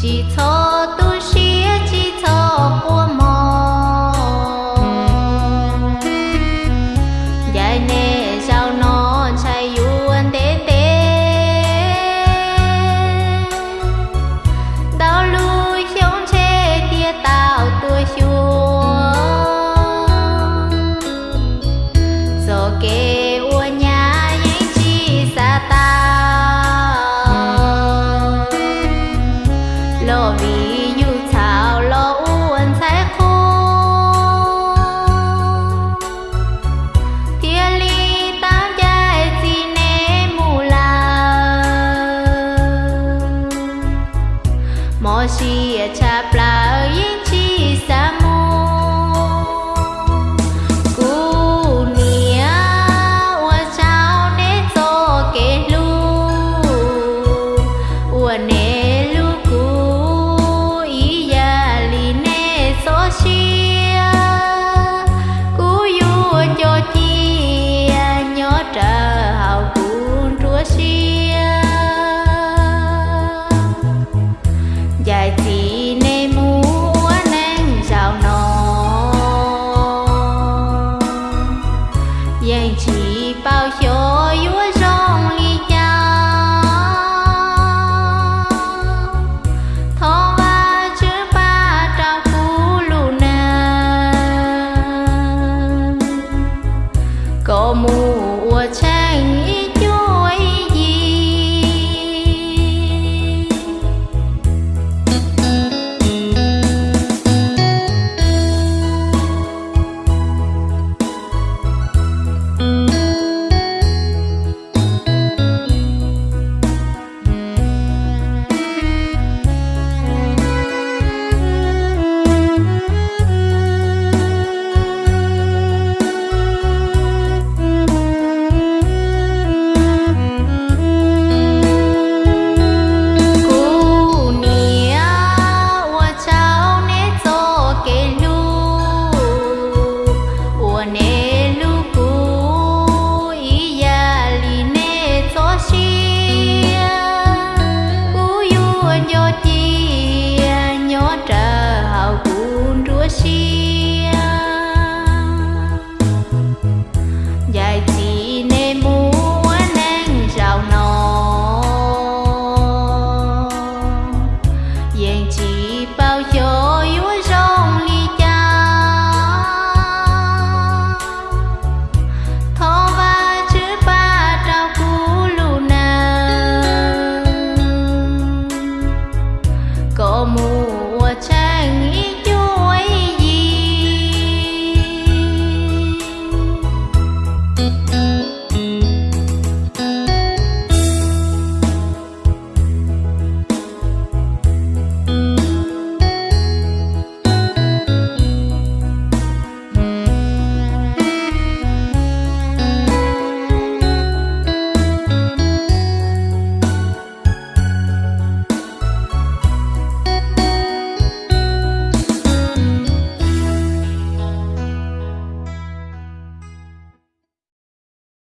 几头 como